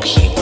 people.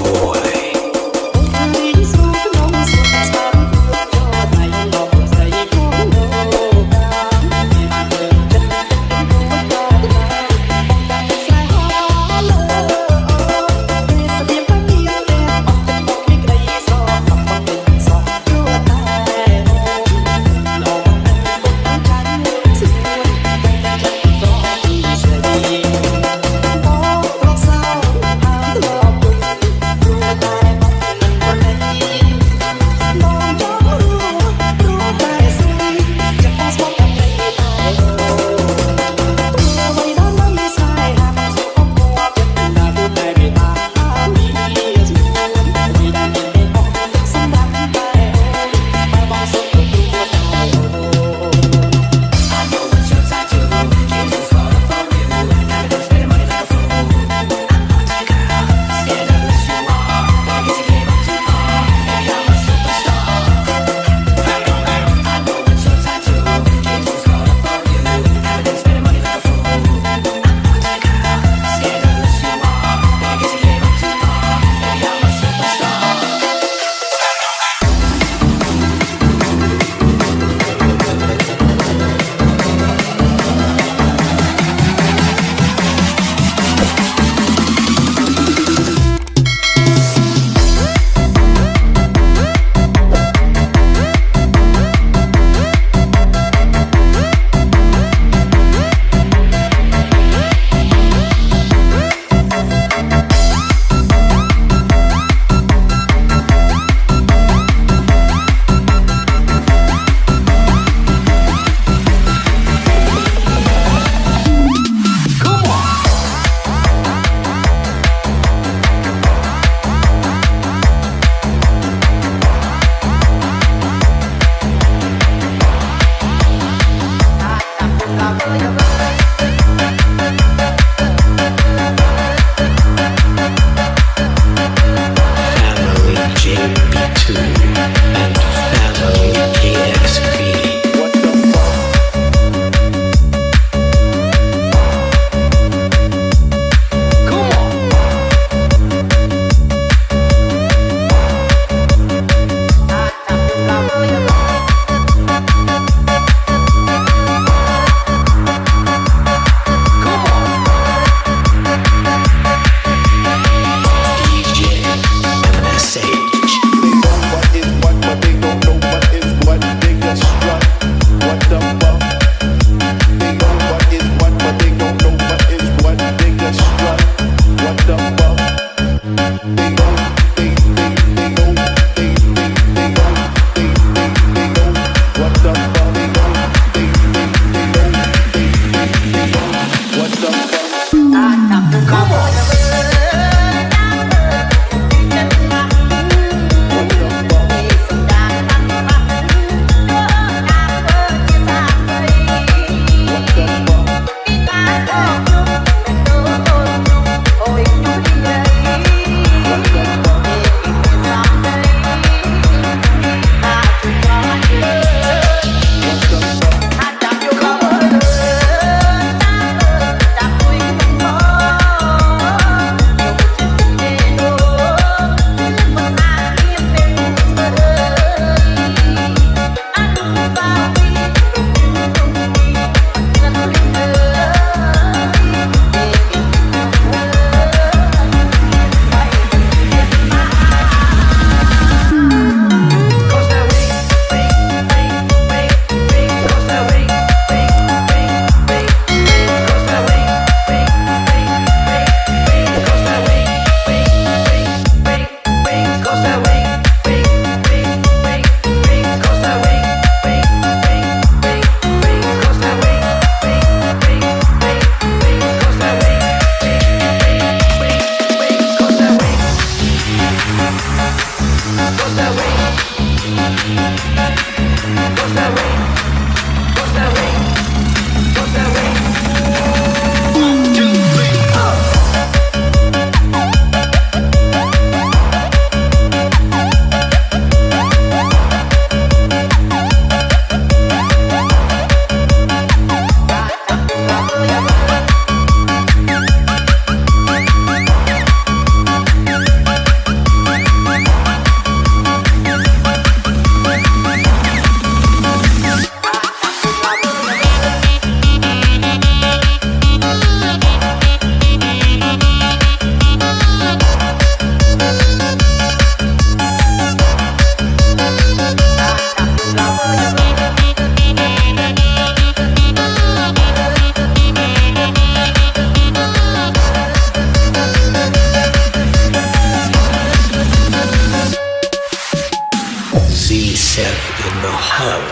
and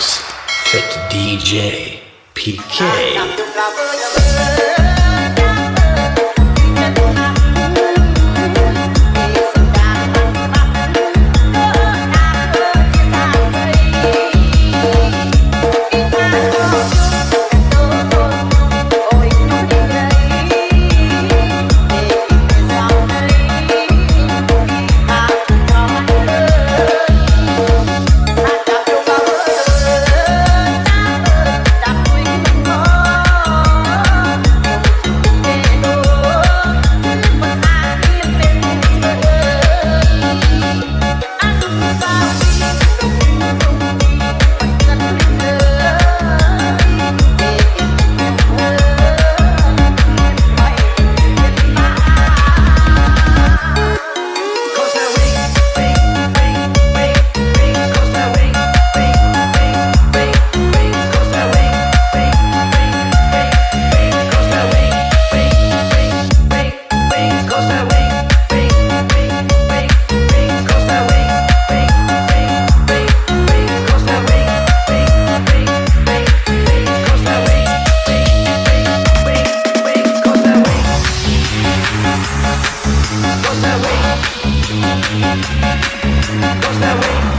fit DJ, PK. Fit Chen Boss